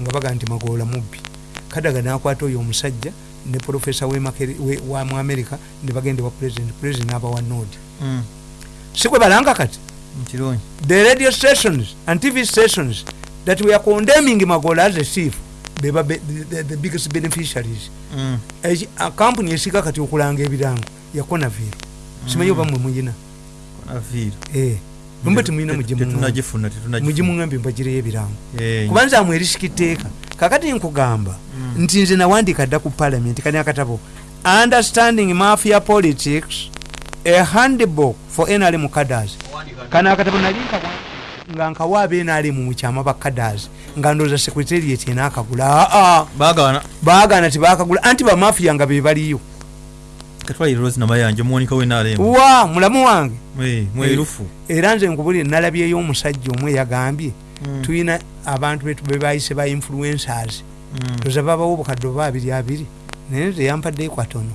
nga baga nti magoola mubbi. Kadaga nakwata oyo omusajja ne profesa wa mu america ne bagenda wa president president abawa nodi Mm. sikwe balanga kati? The radio stations and tv stations that we are condemning magoola as a chief beba be, the, the biggest beneficiaries. Mm. A kampuni esika kati okulanga ebirango yakonavir simanyi oba mwe muyina? Konaviiri. Mbe temuyina Tetu- mugimu tetunagifuna tetunagifuna. mugimuŋambi mbagireyo ebirango Eh, kubanza amwe erisikiteeka kakati nkugamba Mm. nti nze nawandiika dda ku parliament kani akatabo understanding mafia politics a handbook for nrm cadres. Kano akatabo nali nga nkawa aba nrm mukyama ba cadres nga ndooza secretariat enakagula aa baagaana. Baagana tibakagula anti bamafia nga be baliyo katwalire rosi namayanja omuwonika wenaalemu wa mulamu wange. Mwerufu. Era nze nkubulire nalabyeyo omusajja omwe yagambye. Mm. tulina abantu betu bebayise ba influencers. Mm. toza babawo obukadde oba abiri abiri. Naye teyampaddeyo kwatono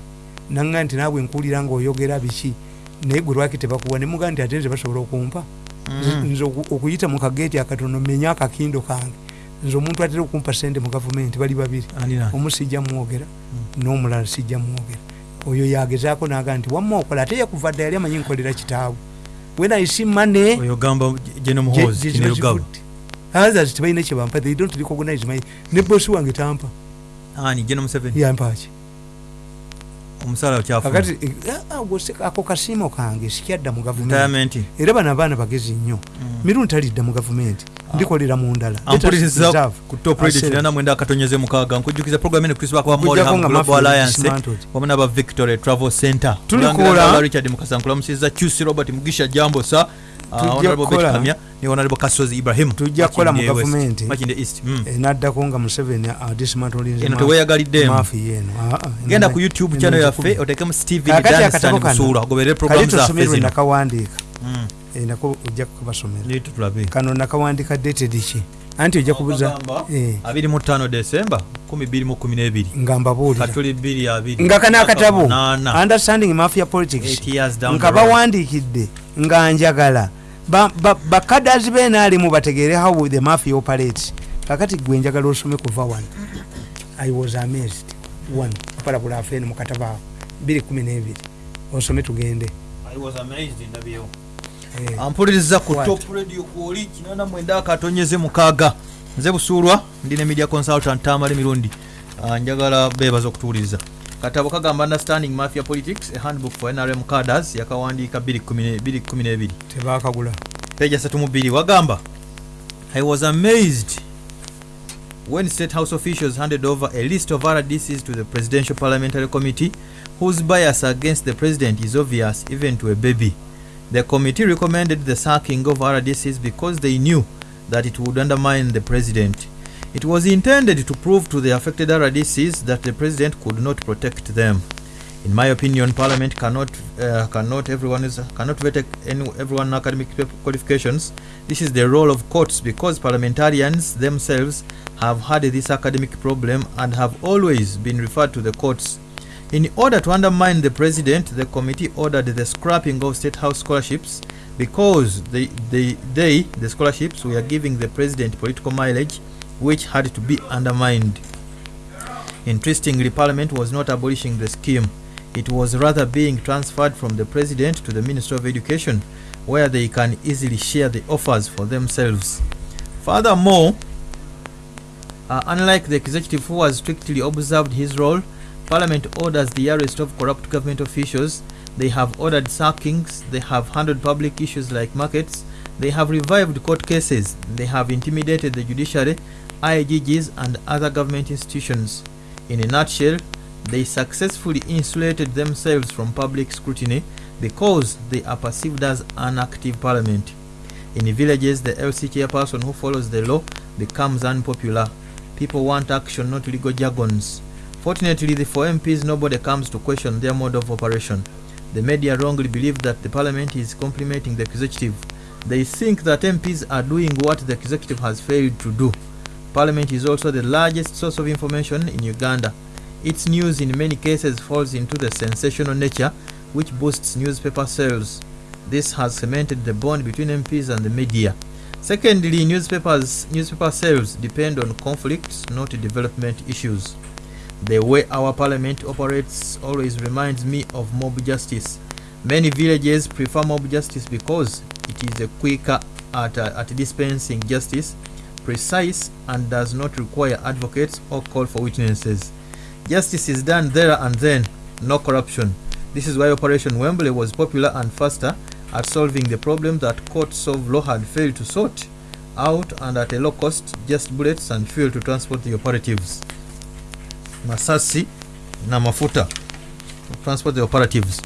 nanga nti naabwe nkuwulira ngaoyogera biki? Naye gwe lwaki tebakuwa? Nemuga nti ate nze basobola okumpa. Nze oku- okuyita mu kageeti akatono menya akakindo kange. Nze omuntu atera okumpa sente mu gavumenti bali babiri. Omu sijja mwogera n'omulala sijja mwogera oyo yagezaako naga nti wamma okola ate yakuva dda yali amanyi nkolera kitaawe. When i see money oyo gamba geno muhozi kinirugabo others tebalina kyebampa they don't recognize my ne bosi wange tampa. Ani geno museveni. Yampaki omusaala kyafuna. Kakati eh, ah, ako kasiimo kange sikyadda mu gavumenti. Retirement. Era bano abaana bagezi nnyo. Mm. mirundi talidda mu gavumenti. Ndikolera mu ndala. Let us ampuliriza reserve ku top radio ourselves. kinana mwenda akatonyeze mukaaga. Nkujjukiza program eno chris bakwa Okuggyako nga global Mafia alliance dismantled. wamu n'aba victory travel center. Tulikola. Mulangira Ndala richard mukasankula musiza qc robert mugisha jambosa Tujja honorable ne honorable kasozi ibrahim. Tujja kukola mu gavumenti. East mm. Eh, nga museveni eno teweeyagaliddemu mafi yeno. Ah, ah, genda ku youtube channel yaffe otekemu steven Kakati danstan akatabo kano, busuula ogoberere program zaffe zino nakawandiika Mm. Eh, nako ojja tutulabe kano nakawandiika dated ki? Anti ojja kubuza Ogagamba, eh, 25 december 2012 nga mbabuulira. Katuli 2 nga kana akatabo understanding mafia politics. Nga bawandiikidde. Nga njagala bakadazi benaalimu bategeere how the mafia operates. Kakati gwe njagala osome kuva wano. I was amazed. One apalabula afeeni mukatabo awo 212 osome tugende. I was amazed ndabyewo. Eh, ampuliriza ku What? top radio kwoli kinana mwenda akatonyeze mukaaga. Nze busuulwa ndine media consultant tamale mirundi. Ah, njagala beebaza okutuwuliriza katabo kagamba understanding mafia politics a handbook for nrm cadres yakawandiika 212 tebakagula. Page 32 wagamba i was amazed when state house officials handed over a list of rdcs to the presidential parliamentary committee whose bias against the president is obvious even to a baby. The committee recommended the sacking of rdcs because they knew that it would undermine the president it was intended to prove to the affected rdcs that the president could not protect them in my opinion, Parliament cannot uh, cannot everyone is cannot vet any, everyone academic qualifications. This is the role of courts because parliamentarians themselves have had this academic problem and have always been referred to the courts. In order to undermine the president, the committee ordered the scrapping of state house scholarships because they, they, they the scholarships were giving the president political mileage, which had to be undermined. Interestingly, Parliament was not abolishing the scheme. It was rather being transferred from the President to the Minister of Education, where they can easily share the offers for themselves. Furthermore, uh, unlike the executive who has strictly observed his role, Parliament orders the arrest of corrupt government officials. They have ordered sackings. They have handled public issues like markets. They have revived court cases. They have intimidated the judiciary, IGGs, and other government institutions. In a nutshell, they successfully insulated themselves from public scrutiny because they are perceived as an active parliament. In the villages, the LC chairperson who follows the law becomes unpopular. People want action, not legal jargons. Fortunately, the for MPs, nobody comes to question their mode of operation. The media wrongly believe that the parliament is complimenting the executive. They think that MPs are doing what the executive has failed to do. Parliament is also the largest source of information in Uganda. Its news in many cases falls into the sensational nature which boosts newspaper sales. This has cemented the bond between MPs and the media. Secondly, newspapers, newspaper sales depend on conflicts, not development issues. The way our parliament operates always reminds me of mob justice. Many villages prefer mob justice because it is a quicker at, uh, at dispensing justice, precise, and does not require advocates or call for witnesses. Justice is done there and then, no corruption. This is why Operation Wembley was popular and faster at solving the problem that courts of law had failed to sort out and at a low cost, just bullets and fuel to transport the operatives. Masasi na mafuta transport the operatives.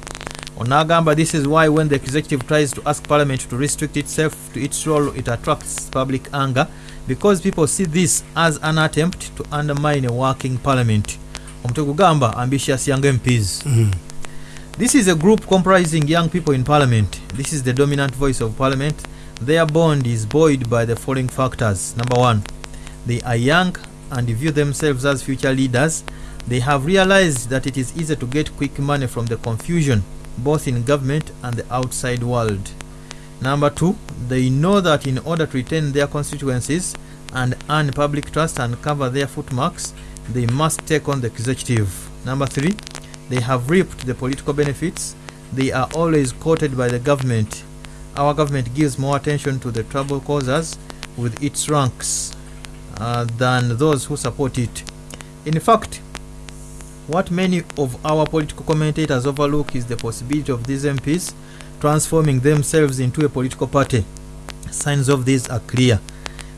Onagamba this is why when the executive tries to ask parliament to restrict itself to its role, it attracts public anger because people see this as an attempt to undermine a working parliament. Omutwe gugamba ambitious young MPs. This is a group comprising young people in parliament. This is the dominant voice of parliament. Their bond is buoyed by the following factors. Number one, they are young and view themselves as future leaders. They have realized that it is easy to get quick money from the confusion, both in government and the outside world. Number two, they know that in order to retain their constituencies and earn public trust and cover their footmarks, they must take on the executive. Number three, they have reaped the political benefits. They are always quoted by the government. Our government gives more attention to the trouble causers with its ranks uh, than those who support it. In fact, what many of our political commentators overlook is the possibility of these MPs transforming themselves into a political party. Signs of this are clear.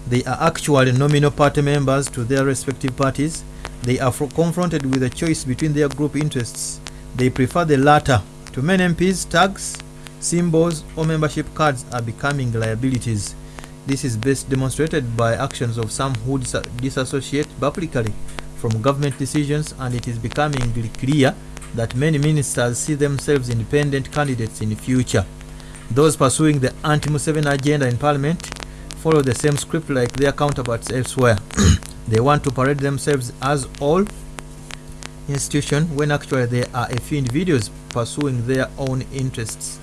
They are actually nominal party members to their respective parties. They are confronted with a choice between their group interests. They prefer the latter. To many MPs, tags, symbols, or membership cards are becoming liabilities. This is best demonstrated by actions of some who dis- disassociate publicly from government decisions, and it is becoming clear that many ministers see themselves independent candidates in the future. Those pursuing the anti Museveni agenda in parliament follow the same script like their counterparts elsewhere. they want to parade themselves as all institution when actually they are a few individuals pursuing their own interests.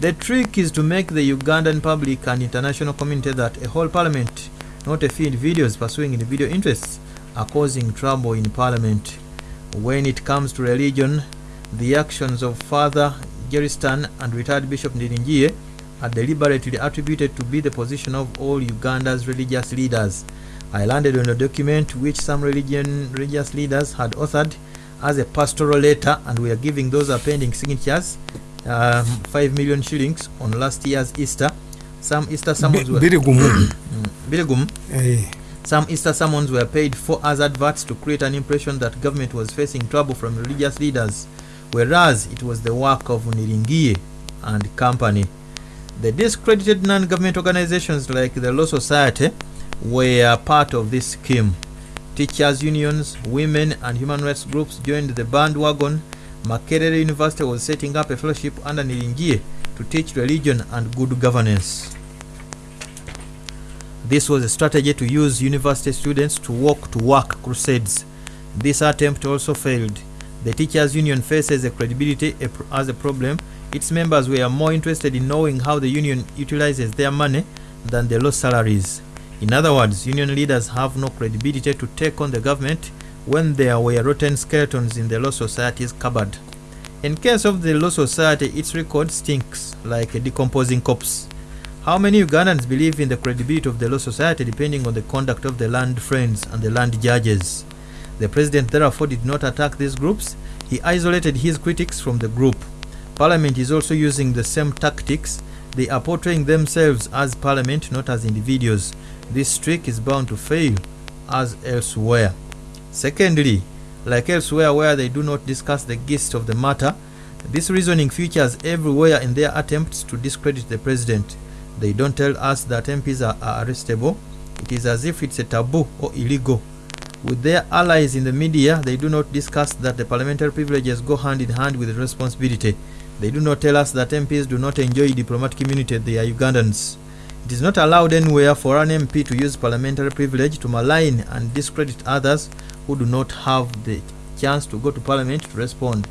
The trick is to make the Ugandan public and international community that a whole parliament, not a few individuals pursuing individual interests, are causing trouble in parliament. When it comes to religion, the actions of Father Geristan and retired Bishop Ndiringiye are deliberately attributed to be the position of all Uganda's religious leaders. I landed on a document which some religion religious leaders had authored as a pastoral letter, and we are giving those appending signatures um, 5 million shillings on last year's Easter. Some Easter summons were biri gumu Billigum. Eh, Some Easter summons were paid for as adverts to create an impression that government was facing trouble from religious leaders, whereas it was the work of Niringiye and company. The discredited non-government organizations like the Law Society were part of this scheme. Teachers unions, women and human rights groups joined the bandwagon. Makerere University was setting up a fellowship under Niringiye to teach religion and good governance. This was a strategy to use university students to walk to work crusades. This attempt also failed. The teachers' union faces a credibility as a problem. Its members were more interested in knowing how the union utilizes their money than the low salaries. In other words, union leaders have no credibility to take on the government when there were rotten skeletons in the Law Society's cupboard. In case of the Law Society, its record stinks like a decomposing corpse. How many Ugandans believe in the credibility of the Law Society depending on the conduct of the land friends and the land judges? The president therefore did not attack these groups, he isolated his critics from the group. Parliament is also using the same tactics. They are portraying themselves as parliament, not as individuals. This trick is bound to fail, as elsewhere. Secondly, like elsewhere where they do not discuss the gist of the matter, this reasoning features everywhere in their attempts to discredit the president. They don't tell us that MPs are, are arrestable. It is as if it's a taboo or illegal. With their allies in the media, they do not discuss that the parliamentary privileges go hand in hand with responsibility. They do not tell us that MPs do not enjoy diplomatic immunity, they are Ugandans. It is not allowed anywhere for an MP to use parliamentary privilege to malign and discredit others who do not have the chance to go to parliament to respond.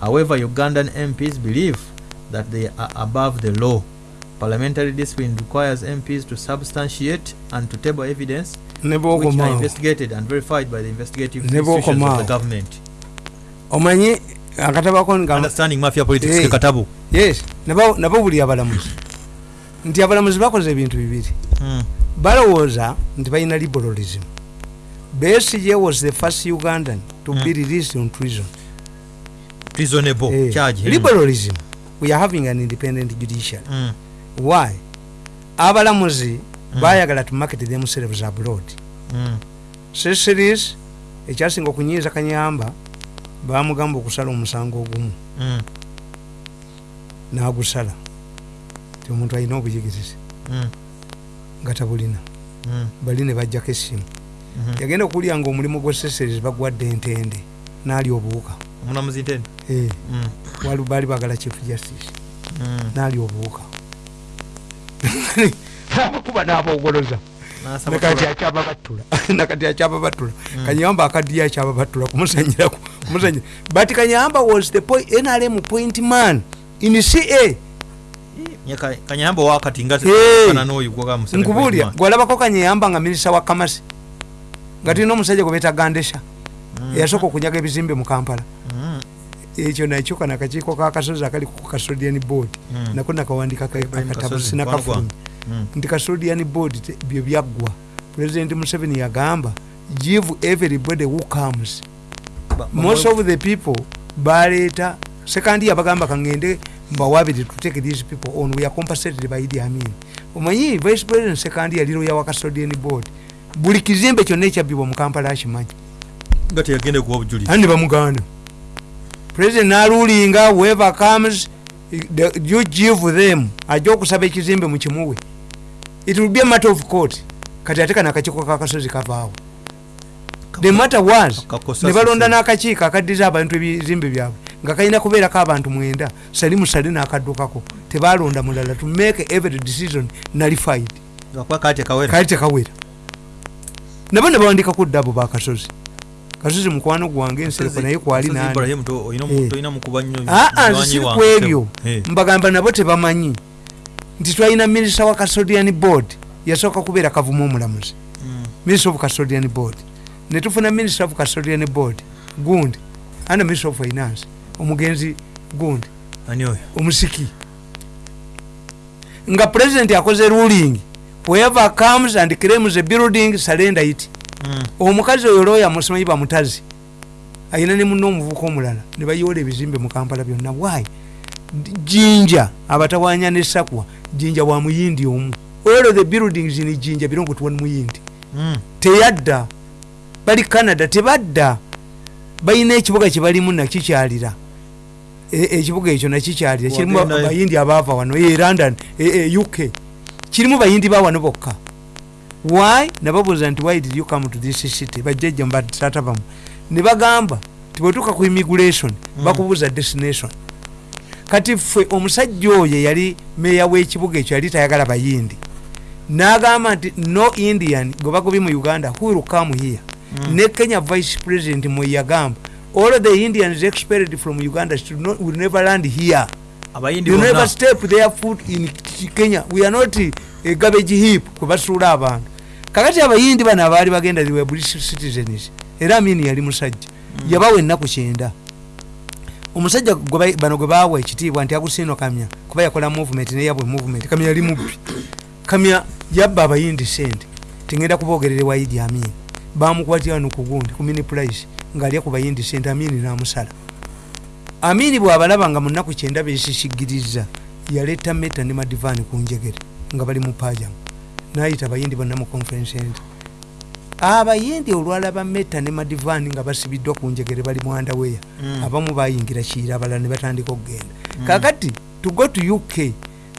However, Ugandan MPs believe that they are above the law. Parliamentary discipline requires mps to substantiate and to table evidence which are investigated and verified by the investigative institutions of the government. Omanyi akatabako nga understanding mafia politics Eh. ke katabu. yes nabo nabo buli abalamuzi. Nti abalamuzi bakoze ebintu bibiri. Mm. balowooza nti balina liberalism. Besige was the first ugandan to be released on treason reasonable Eh, charge Mm. liberalism. We are having an independent judiciary. Mm. Why abalamuzi bayagala to market themselves abroad Mm. seseries ekyasinga okunyiiza kanyamba bamugamba okusala omusango ogumu Mm. n'agusala ti omuntu alina obuyigirizi Mm. nga tabulina Mm. bali ne bajjako essimu Mhm. yagenda okuwulira nga omulimu gwe seseries bagwadde entende n'ali obuwuka omulamuzi ntende Eh, Mm. baali bagala chief justice Mm. n'ali obuwuka abakuba n'abogoloza N'asaba nakati kuba- akyaba battula nakati akyaba battula kanyamba akaddiyo akyaba battula kumusanyiraku kumusanyira but kanyamba was the nrm point man in ca kanyamba wakati nkubuulira gwalabako kanyamba nga minisita wa kamasi. Nga tulina omusajja gwe beeta gandesha eyasooka okunyaga ebizimbe mu kampala. Mm. Ekyo nakyo kana akakiiko kakasozi akali ku custodian board Mm. nako nakawandika Ibrahim akatabu Kasozi, sinakafulumya Mm. nti custodian board byo byaggwa president museveni yagamba give everybody who comes. Most of the people baleeta sekandi yabagamba kangende mbawabire to take these people on. We are compensated by Idi Amin omanyi vice president sekandi yali loya wa custodian board. Buli kizimbe kyonna ekyabbibwa mu kampala akimanyi nga teyagende kuwa obujulizi ani bamuganda president nalulinga whoever comes you give them. Ajja okusaba ekizimbe mukimuwe it will be a matter of court. Kati ate kana akakiiko kakasozi kavaawo. The matter was ne balonda n'akakiiko akaddiza abantu ebizimbe byabwe nga kalina kubeerako abantu mwenda. Sali musale n'akaddukako. Tebalonda mulala to make every decision nullified. Kali tekawera nabo ne bawandikako ddabo bakasozi kasozi mukwano gwange ensereko naye kwali Kasozi nani? Ibrahim to- oyina omuntu- oyina mukuba nnyo aa munywanyi nze siri wange ku ebyo mbagamba nabo tebamanyi. Nti twalina minisita wa custodian board yasooka kubeera kavumu omulamuzi. Mm. minister of custodian board. Netufuna minister of custodian board gundi ana minister of finance? Omugenzi gundi omusiki. Nga president akoze ruling. Whoever comes and claims a building surrender it. Omukazi oyo looya musimanyi bamutazi ayina ne munna omuvuka omulala ne bayoola ebizimbe mu kampala byonna. Why? Jinja abatawanya ne sakwa jinja wa muyindi omu. All of the buildings in jinja belong to one muyindi. Mm. teyadda bali canada tebadda balina ekibuga kyebalimu nakikyalira E- ekibuga ekyo nakikyalira kirimu bayindi abaava wano e london e- e uk kirimu bayindi ba wano bokka why? Nababuuza nti why did you come to this city? Bajjajja mbatata bamu ne bagamba tibwetuuka ku immigration bakubuuza destination. Kati ffe omusajja oyo yali meya w'ekibuga ekyo yali tayagala bayindi. N'agamba nti no indian gwe bagobye mu uganda who will come here? Mm. ne kenya vice president mwe yagamba all the indians expelled from uganda should not, will never land here. You never step their foot in kenya. We are not a garbage heap kwe basuula abantu kakati abayindi bano abaali bagenda they were british citizens era amini yali musajja yabawa ennaku kyenda. Omusajja bano gwe baawa ekitiibwa nti agusino kamya kuba yakola movement neyabwe movement kamya yali mubbi. Kamya yabba abayindi sente tingenda kubogerere wa idi amin bamukwatira no kugundi ku mini price ngaalya ku bayindi sente amini namusala. Amini bwabalaba nga munaku kyenda besisiggiriza yaleeta meta ne madivaani ku njegere nga bali mu pajamu nayita abayindi bonna mu conference center abayindi olwalaba meta ne madivaani nga basibiddwa ku njegere bali mwandaweya Mm. abamu bayingira kiira abalala ne batandika okugenda kakati to go to uk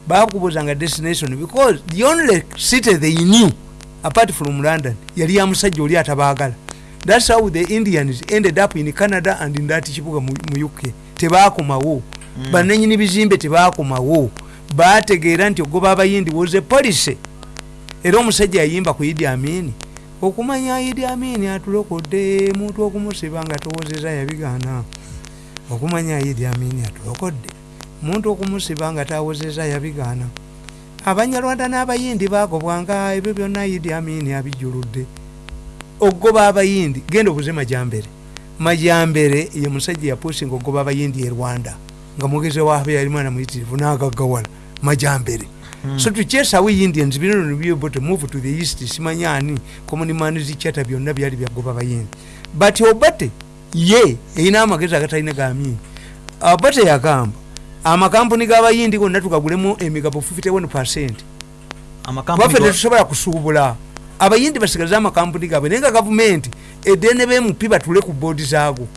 bakubuzanga destination because the only city they knew apart from london yali ya musajja oli atabaagala. Thats how the indians ended up in canada and in that kibuga mu mu uk tebakomawo. Mm. bananyini bizimbe tebakomawo. Bategeera nti ogoba abayindi was a policy era omusajja yayimba ku idi amini okumanya idi amini atulokodde muntu okumusiba nga towozeza yabigaana. Okumanya idi amini atulokodde muntu okumusiba nga tawozeza yabigaana. Abanyarwanda n'abayindi bagobwanga ebyo byonna idi amini abijuludde. Ogoba abayindi genda obuze majambere. Majambere ye musajja yapusinga ogoba abayindi e rwanda nga mugezi waabe yali mwana muyitirivu n'agaggawala majambere Hmm. so to chase away indians bino to be able to move to the east simanyani common zichata byonna byali byagoba abayindi but obate ye erina amagezi agatalina gamini obate yagamba amakampuni g'abayindi gonna tukagulemu emigabo 51 percent. Go- tetusobola kusuubula. Abayindi basigaze amakampuni gaabwe naye nga gavumenti edene bmp batule ku boodi zaago.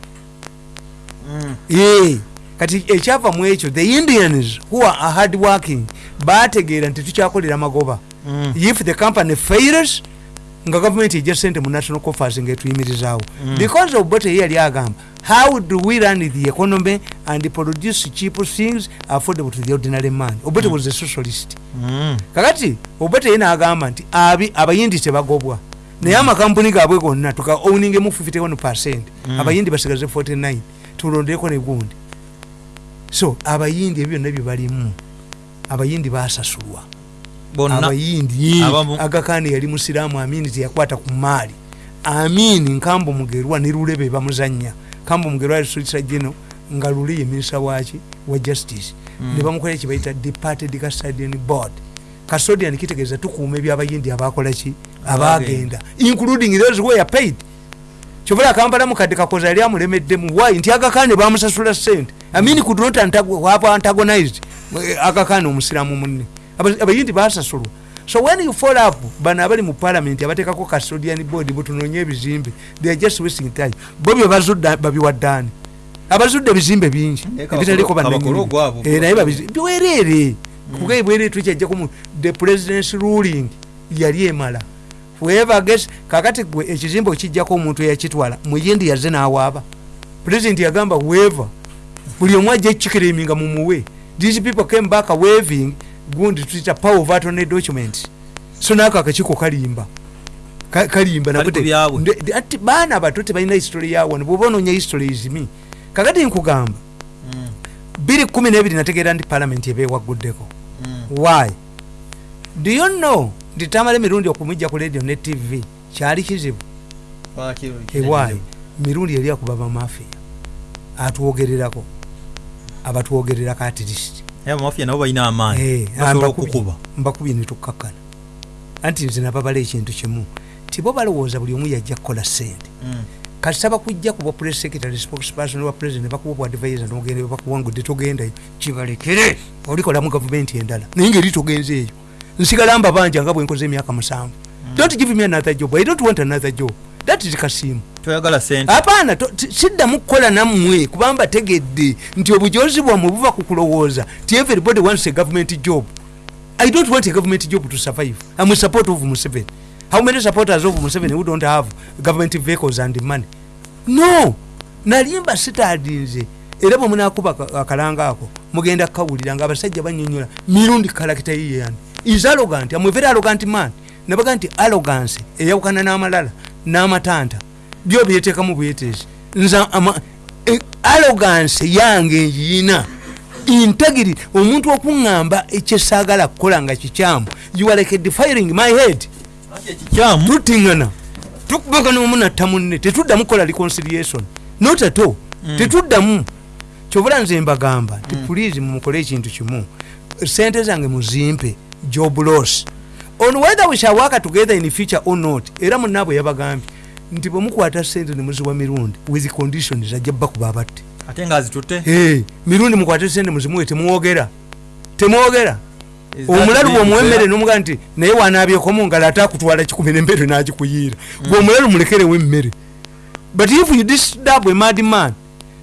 Mm. Ye, kati ekyava mu ekyo the indians who are hard working bategeera nti tukyakolera magoba. Mm. if the company fails nga gavumenti ejja sente mu national coffers ngaetuyimirizaawo Mm. because of bote ye yali agamba how do we run the economy and produce cheap things affordable to the ordinary man? Obote was a socialist. Mm. kakati obote ye naagamba nti abayindi tebagobwa. Naye amakampuni gaabwe gonna tuka owningemu 51 percent. Mm. abayindi basigaze 49 tulondeko negundi so abayindi ebyo byonna byebalimu abayindi basasulwa abayindi agakani yali musiraamu amini teyakwata ku maali. Amini nkambo mugerwa ne lulebe bamuzanya kambo mugerwa alisolisa geno nga lule ye minisa waki wa justice. Mm. ne bamukola ekibayita departed custodian board. Custodian kitegeeza tukuuma ebyabayindi abakolaki abagenda. Including those who are paid kyobola kampala mukadde kakoza yali amulemeddemu why nti agakane bamusasula sente amini could not antagonized eh, agakane omusiramu munne. Aba- abayindi basasulwa. So when you fall up bano abali mu parliament abatekako custodian board butunonye ebizimbe they are just wasting time. Bo bye bazudde babiwaddaani. Abazudde ebizimbe bingi ebitaliko kabakolo gwabo. naye babizi- bwereere. Kuga bwereere tukyajjaku the president's ruling yali emala whoever gets kakati gwe ekizimbe okijjako omuntu eyakitwala muyindi yazze n'awaaba. President yagamba whoever buli omu ajja ekikiriminga mumuwe these people came back waving gundi tuyita power of attorney documents so naako akakiiko kalimba. Ka- kalimba ati baana bato tebalina history yawano bwoba onoonya history izimi kakati nkugamba Mm. 212 nategeera nti palamenti ebeewaguddeko. Mm. why? Do you know nti tamala emirundi okumwijja ku radio ne tv kyali kizibu. Ewaayi mirundi yali akuba bamafiya atwogererako abatwogererako atirist mbakubye netukkakkana anti nze nababala ekintu kimu. Ti bo balowooza buli omu yajja kukola sente. Mm. kasaba kujja kuba press secretary spokesperson wa president bakuba bu advisor nogenda bakuwangudde togendayo kibalekere olikolamu gavumenti endala naye ngaeri togenze eyo nsigala mba banja nga bwenkoze emyaka musanvu. Don't give me another job. I don't want another job. That is kasimu toyagala sente. Apaana siddamu kukola nammwe kubanga tegedde nti obujozi bwammwe buva ku kulowooza ti everybody wants a government job. I don't want a government job to survive. I'm a support of museveni. How many supporters of museveni who don't have government vehicles and money? No! Nalimba sitadinze. Era bwe munakuba aka- akalanga ako mugenda kukawulira nga abasajja banyonyola mirundi kalakita yiyani is arrogant. Am a very arrogant man. Nabaga nti arrogance. Eyawukana n'amalala n'amatanta byo byeteekamu bwetezi nza ama- e- arrogance yange ngiina integrity. Omuntu okuŋŋamba ekyesaagala kukola nga kikyamu. You are like defiring my head. Tutiŋŋana tukubagana omu natta munne. Tetuddamu kukola reconciliation. Not at all. Tetuddamu. Kyobula nze mbagamba nti pulizi mumukole ekintu kimu. Sente zange muzimpe job loss. On whether we shall work together in future or not era munaabwe yabagambye nti bwe mukwata sente nemuziwa mirundi with conditions ajja bakuba abatte. Ate nga azitutte? Hey, mirundi mukwate sente muzimuwe temwogera. Temwogera. Omulalu bwomuwa emmere nomuga nti naye wanaabyeko mu ngalo ate akutwala kikumi nemmere nagikuyiira bwomulalu mulekerewo emmere but if you disturb a mad man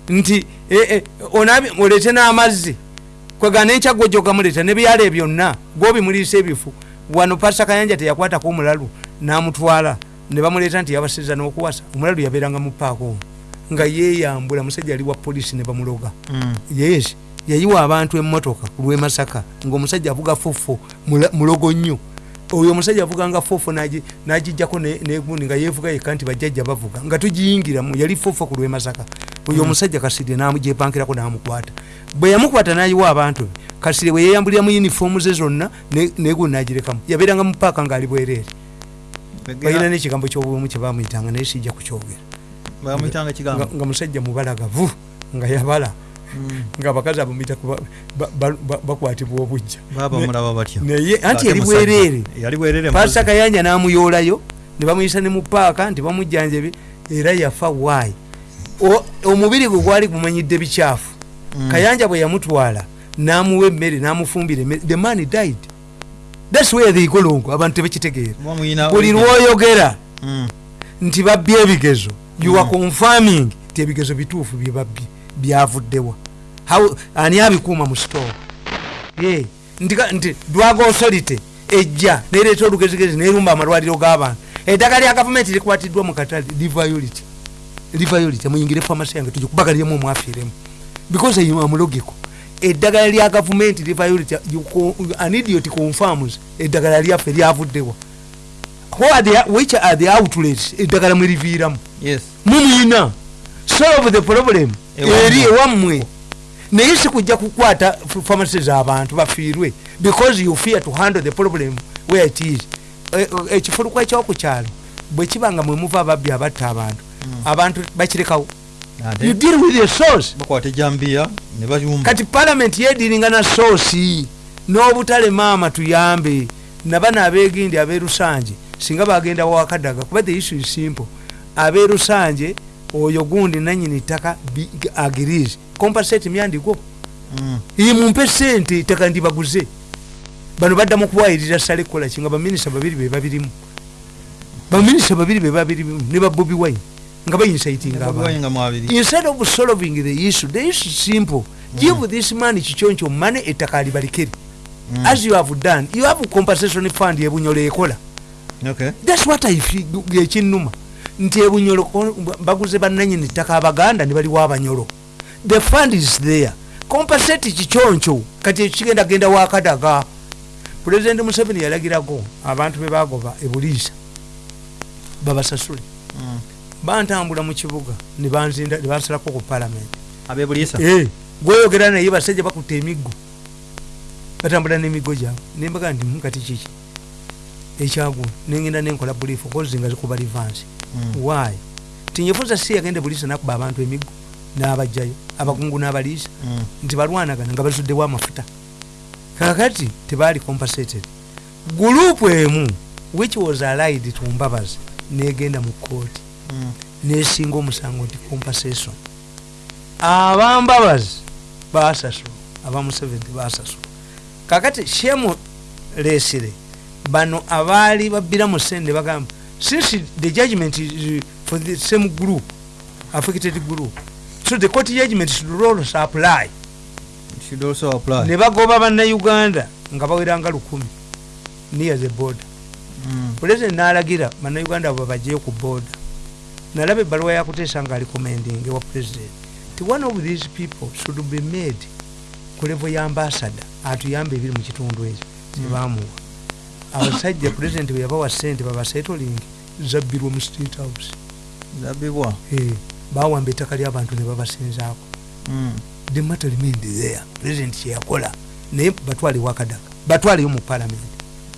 nti eh, eh, onabye olete n'amazzi kwegana enkyago gyogamuleeta nebyala byonna gwobimuliisa ebifu. Wano pasa kayanja teyakwatako omulalu n'amutwala ne bamuleeta nti yabasiza n'okuwasa. Omulalu yabeeranga mu paaka omwo nga yeeyambula musajja ali wa polisi ne bamuloga. Mm. yes yayiwa abantu emmotoka ku lwemasaka ngaomusajja avuga fofo mulogo nnyo oyo omusajja avuganga fofo nagijjako negundi nga yevuga yekka nti bajjajja bavuga nga tugiyingiramu yali fofo ku lwemasaka oyo omusajja kasirye namujepankirako namukwata. Bwe yamukwata nayiwa abantu be kasirye bwe yeyambulira mu yunifoomu ze zonna negundi nagirekamu. Yabeeranga mu paaka ngaali bwereere. Balina nekigambo kyobumu kyebamwyitanga naye sijja kukyogera. Nga musajja mubalagavu nga yabala. Nga abakazi abamwita bakwatibwa obujja naye anti yali bwereere pasa kayanja namuyoolayo ne bamuyisa ne mu paaka nti bamujjanjabi era yafa waayi omubiri gwe gwali gumanyidde bikyafu. Mm. kayanja bwe yamutwala namuwa emmere namufumbira the man died. Thats where they golongo abantu tebakitegeera. Buli lwoyogera mm. nti babbye ebigezo. You are confirming ti ebigezo bituufu byebabbye byavuddewa ani abikuuma mu store? Nti drug authority ejja nereeta olugezigezi nerumba amalwaliro g'abantu. Eddagala lya gavumenti likwatiddwa mu katale liviolity liviolity muyingire famasi yange tugikubagaliremu omwafiiremu. Because amulogiko eddagala lya gavumenti liviolity anidiot confirms eddagala lyaffe lyavuddewa which are the outlets eddagala mweriviiramu mumuyina solve the problem eri ewammwe. Naye sikujja kukwata pharmacies abantu bafiirwe because you fear to handle the problem where it is. Ekifulukwa e, ekyokukyalo bwe kiba nga mwemuva ababbi abatta abantu mm. abantu bakirekawo. You deal with the source. kati parliament yediringa na source n'obutale maama tuyambe nabana abegindi aberusanje singa bagenda wakadaga kuba the issue is simple. Aberusanje oyo gundi nanyini ttaka agirizi compensate myandiko mm. imumpe sente ttaka ndibaguze. Bano baddamu kuwayirira sale kukola kinga baminisita babiri bebabirimu baminisita babiri bebabirimu ne babobi wine. Nga bayinsaitinga instead of solving the issue the issue simple. Mm. give this man kikyoncho mane ettaka alibalikere mm. as you have done you have compensation fund ebunyola ekola. Okay. thats what ekinuma nti ebunyolo baguze bananyini ttaka abaganda nibaliwo abanyolo. The fund is there. Compensate kikyoncho kati ekyo kigenda genda wakadaga pulezidenti museveni yalagirako abantu bebagoba ebuliisa babasasule. Mm. bantambula mu kibuga nebansalako ku palamenti abebuliisa gweyogera naye basajja bakutta emiggo batambula n'emiggo gyabwe. Nembaga nti mukati kiki ekyagula nengenda nenkola bulifu kozinga zikuba livansi Mm. why? Tinyefuza si yagende buliisa nakuba abantu emiggo nabajjayo abakungu n'abaliisa mm. nti balwanagana nga bazuddewo amafuta. Kakati tebali compensated. Gurupu emu which was allied to mbabazi negenda mu kooti mm. nesinga omusango nti compensation. Abambabazi basasula abamuseveni basasula kakati shemu lesire bano abaali babbira mu sente bagamba since the judgment is uh, for the same group affected group so the court judgment should also apply. Should also apply. Ne bagoba bannayuganda nga baweranga lukumi near the border. Mm. president nalagira bannayuganda abo bajeyo ku border. Nalaba ebbaluwa yakuteesa nga ali commending wa president ti one of these people should be made ku level ya ambassador atuyamba ebiri mu kitundu ekyo tebamuwa mm. Abasajja pulezidenti bwe yabawa sente babaseetoling zabbirwa mu state house. Zabibwa eh, bawamba ettaka lyabantu ne babasinzaako. Hmm. the matter remained there. Pulezidenti kyeyakola naye batwale wakadaga batwaleyo mu palamenti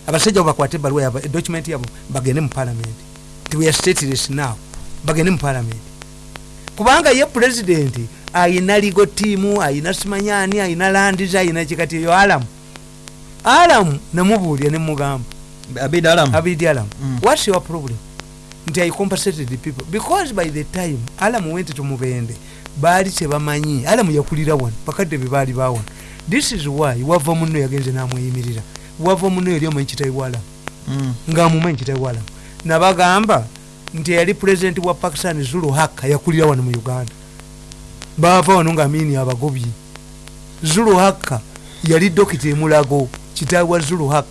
abasajja bakwate ebaluwa yabo edocument yabo bagende mu palamenti ti weare stateless now bagende mu palamenti kubanga ye pulezidenti ayina ligo tiimu ayina simanyani ayina landiz ayina kikati eyo alamu alamu namubuulya nemugamba abidi alamu mm. whats your problem? Nti i compensated the people. Because by the time alamu went to mubende baali kyebamanyi. Alamu yakulira wano bakadde be baali bawano this is why wava muno yagenze namweyimirira. Wava muno yali omanyi kitayi walamu mm. ngaamumanyi kitayi walamu nabagamba nti yali pulezidenti wa pakistan zulu haka yakulira wano mu uganda. Bava wano ngaamini abagobyi. Zulu haka yali dokita emulago kitaawa zulu hak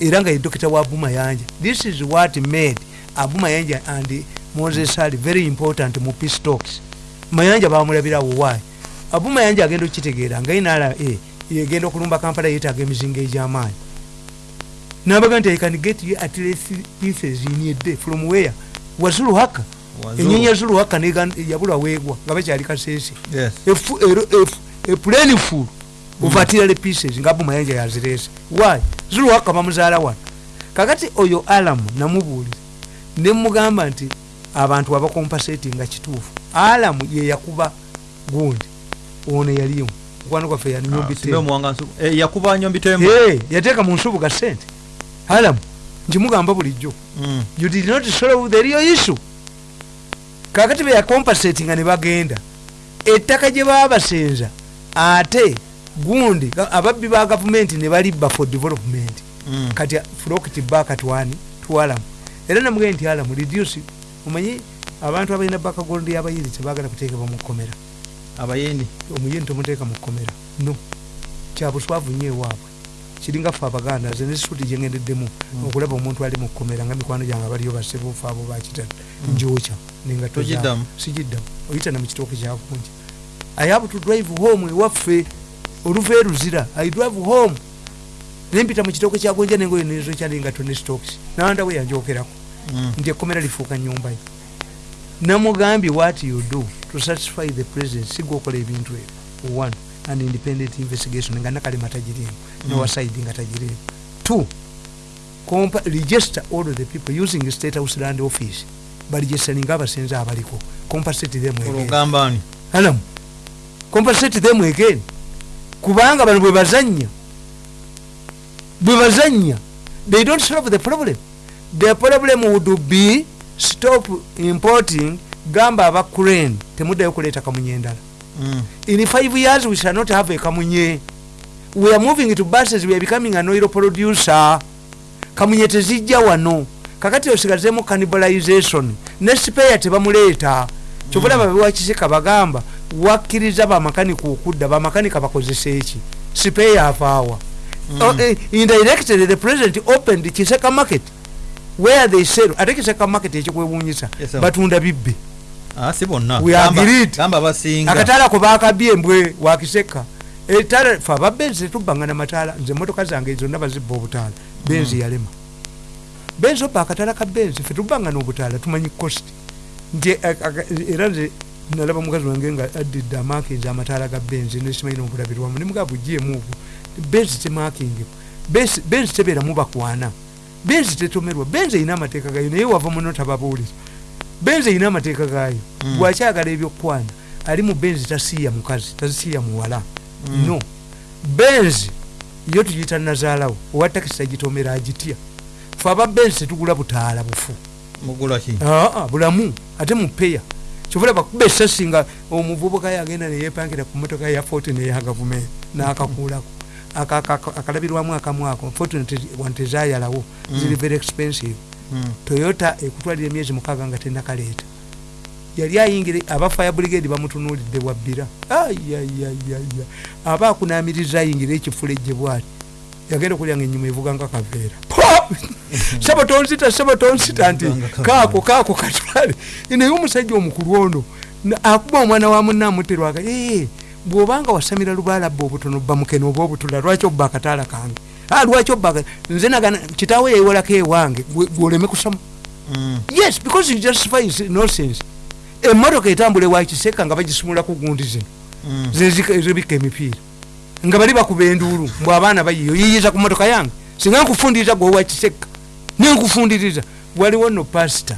era nga ye dokita wa abumayanja this is what made abumayanja and moses ali very important mu peace talks. Mayanja bamulabirawo wayi abumayanja agenda okukitegeera nga inala yegenda okulumba kampala yetaaga emizinga egy'amaanyi. Nabaga nti i can get you at least pieces in a day from where? Wazuluhaka Wazulu. enyenya zuluhaka nega- yabula weegwa nga bakyali kasese. Yes. epulani ovatirale pieces nga bumayanja yazirese why? Zuluhaka bamuzaala wano kakati oyo alamu namubuuliza nemugamba nti abantu abakompasetinga kituufu. Alamu yeyakuba gundi ono yalimu mukwano gwaffe Ah. Eh, yakuba nyombi tembo Hey, yateeka mu nsubuga sente. Alamu nkimugamba bulijjo. Mm. you did not solve the real issue. Kakati beyacompasatinga ne bagenda ettaka gye baba basenza ate gundi ababbi ba gavumenti ne balibba for development. Mm. kati flokti bakatwani twalamu era namugende nti alamu reduce omanyi abantu abalina bakagondi yabayiri tebagala kuteekebwa mu kkomera. Abayindi omuyini tomuteeka mu kkomera. No. Kyabuswavu nyo ewaabwe. Kiringa ffe abaganda ze nesituti gyengendeddemu okulaba omuntu ali mu kkomera nga mikwano gyange abaliyo basebuufu abo bakitadde njokya nengato Togiddamu? sigiddamu. Oyita na mu kitooke kyakunja i have to drive home ewaffe oluva eruzira i drive home. Nempita mu kitooke kyagonja nengoyo nezo kyalengato ne stokes nandawe yanjokerako. Mm. nti ekkomera lifuuka nyumba ye. Namugambye what you do to satisfy the president sigwokola ebintu ebyo. One an independent investigation nga nakalema tagirimu nowasaidi nga tagirimu two register all of the people using state house land office. Baregistaringa abasenze abaliko. Compensate them again. Compensate them again kubanga bano bwe bazanya bwe bazanya they don't solve the problem. The problem would be stop importing gamba aba crane. Temuddayo kuleeta kamunye endala Mm. in five years we shall not have a kamunye. We are moving to buses we are becoming an oil producer. Kamunye tezijja wano. Kakati osigazemu cannibalization. Ne spare tebamuleeta. Kyobulaba mm. bewakiseka bagamba wakkiriza bamakanika okudda bamakanika bakozesa eki? Spare afaawa Mm. oh, eh, indirectly the president opened kiseka market where they sell ate kiseka market ekikwewunyisa batunda bibbe Ah, si bonna. Akataala ko bakabye embwe wakiseka etaala fe ababenzi tetubbanga namataala nze emotoka zange zonna bazibba obutaala. Benzi yalema. Benzi obba akataala ka benzi fe tubbanga n'obutaala tumanyi cost. Nti era nze nalaba mukazi wange nga addidde amakinzi amataala ga benzi nesimanyi n'obulabirwamu nemugaa bugyemu obwo benzi temakingibwa Benzi- tebeeramu bakwana. Benzi tetomerwa benzi erina amateeka gayo naye wava muno tababuuliza. Benzi erina amateeka gayo Mm. bwakyagala ebyokukwana ali mu benzi tasiiya mukazi tasiiya muwala. Mm. no. Benzi yo tuyita nazaalawo owa takisi tagitomera agitya. Fe aba benzi tetugula butaala bufu. Bulamu ate mupeya kyovula bakuba esasi nga omuvubuka yagenda neyepangira ku motoka ya foti neya gavumenti nakakuulako Aka- aka- aka- akalabirwamu akamu ako tezayalawo ziri very expensive. Mm. toyota ekutwalira emyezi mukaaga nga tenakaleeta yali ayingira aba fire brigade bamutunuulidde wabbira. Ayayayaya aba akunamiriza ayingira ekifulejje bwati yagenda okulyanga enyuma evuga nga kaveera. Sebo tonsita sebo tonsita nti kaako kaako katwale. Naye omusajja omukulu ono. Akuba omwana wa munne amuterwaga ee bw'obanga wasamira lubalabba obutono bamukene oba obutula lwaki obba akataala kange? Ah, lwaki obba nze nagana kitaawe yeewolako ewange gwoleme kusoma. Mm. yes because you justify his nonsense. Emmotoka etambula ewakiseka nga bagisumula ku gundi zino. Mm. zezika- ezibika emipiira nga bali bakuba enduulu mbw abaana bayiyo yiyiza ku motoka yange. Singa nkufundiriza gwe owakiseka nenkufundiriza waliwo no pasita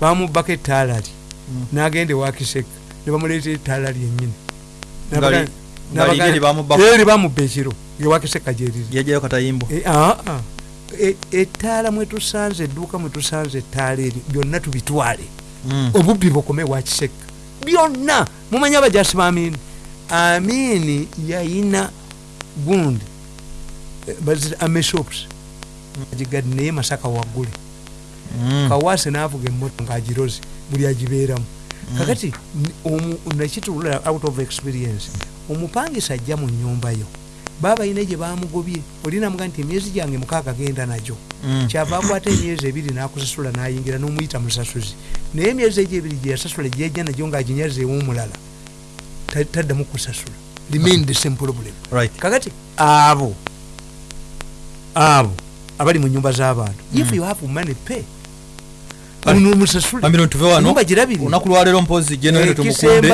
bamubbako etaalali Mm. nagenda ewakiseka nebamuleeta etaalali ngali eri bamubba ekiro ngewakiseka gyeriza yajjayo katayimbo E- aa, e- ettaala mwetusanze edduuka mwetusanze ettaala eri byonna tubitwale. Mm. obubbi bukome wakiseka byonna mumanyi abajasi ba amini yayina gundi ameshops agigadi naye masaka waggule Mm. kawase navuga emoto ngaagiroze buli agibeeramu kakati n- omu- nakitulula out of experience. Omupangisa ajja mu nyumba yo. Baba ayina gye bamugobye olinamuga nti emyezi gyange mukaaga genda nagyo Mm. kyava akwata emyezi ebiri nakusasula nayingira nomuyita musasuzi naye emyezi egyo ebiri gyeyasasula gyejja nagyo ngaaginyazeewo omulala ta- taddamu kusasula remain the same problem. Right. Kakati abo. Abo. Abali mu nyumba z'abantu if you have money pay. Olunaku lwaleero mpozi general Eh, tumukunde.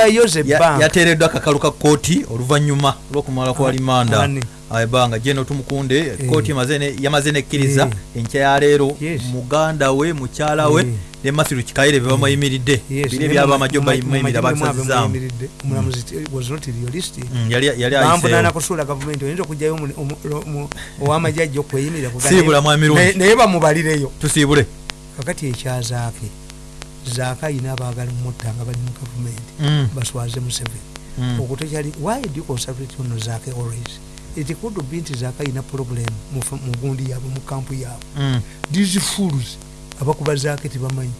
Yateereddwa akakalu ka kooti oluvannyuma lw'okumala kwa Ah, limanda? Ebbanga general tumukunde Eh. kooti yamaze nekkiriza enkya ya leero Yes. muganda we mukyala we Eh. ne masiru kikaire be bamayimiridde Yes, biri naye ebyaba mu- amajjo mu- bayimirira mu- mu- mu- babisazizaamu muyimiridde. omulamuzi t- was not realistic Mm, yali yali bampuna ayiseewo nakusuula gavumenti oyinza okugjayo ow'amajjajja okweyimirira kuga- Siibula mwami Lundi. naye- bamubalireyo tusiibule kakati ekyazaake zaake ayina abaagala mutta nga bali mu gavumenti Mm, baswaze museveni mm. okutekyali why do you concentrate on zaake always it could be nti zaake ayina problem mu gundi yaabwe mu kampu yaabwe Mm. these fools abakuba zaake tebamanyi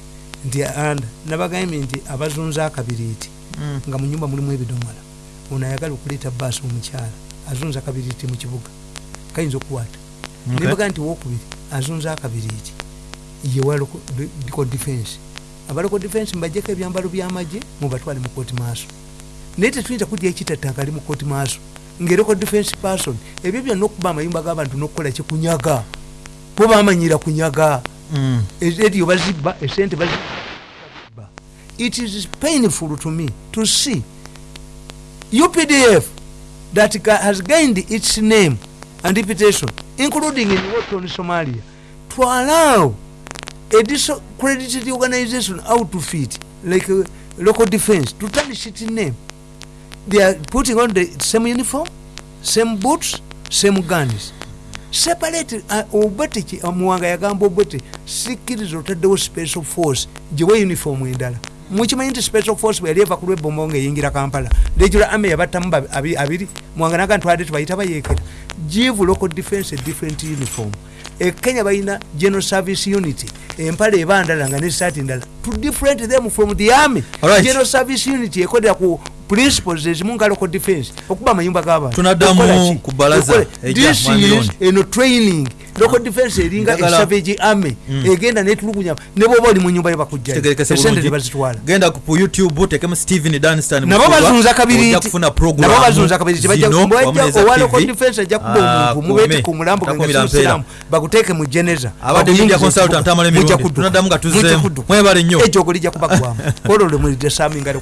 nti anda nabagambye nti abazunza akabiriiti Mm. nga mu nyumba mulimu ebidomola ono ayagala okuleeta baasi omukyala azunza akabiriiti mu kibuga. Kayinza okukwata. Nebaga nti wokubiri azunza akabiriiti yewa local defense. Abalocal defense mbajjeko ebyambalo byamagye mubatwale mu kooti maaso. Naye tetuyinza kudya ekitattaka ali mu kooti maaso ngaelocal defense person. Ebyo byonna okuba amayumba g'abantu n'okukola kikunyaga bo bamanyira kunyaga. Mm. eryo bazibba? Esente bazibba it is painful to me to see updf that has gained its name and reputation including in Wharton, somalia to allow a discredited organization outfit like uh, local defense to tarnish its name they are putting on the same uniform same boots same guns. Separate uh, obete ki muwanga yagamba obete sikkiriza otaddewo special force gyewe uniform endala. Mukimanyi nti special force bwe yali eva ku lwebombo ngaeyingira kampala regular army yabattamu abiri. Muwanga naga ntwade tubayita bayeekera. Give local defense a different uniform. E kenya balina general service unity. Empale eba ndala nga nesaati ndala. To different them from the army. Alright. general service unity ekolera ku principles ezimu local defense okuba amayumba g'abantu. Tunaddamu ku ejja, this is eno training. Local defense eringa esavage army egenda netulugunya. Ne bwoba oli mu nyumba yebakujjaesente tebazitwala. Genda ku youtube tekemu steven danstan nabo bazunza kabiriiti kufuna nabo bazunza bajja owa local defense ajja kuba omuntu mubeete ku mulambo gensiramu bakuteeke mu geneza. Abadde media consultant amala emirundi. Tunaddamu nga tuzzeemu. Mwebale nnyo. Ejogo lijja kubagwamu. Olwo lwe mulidde sami nga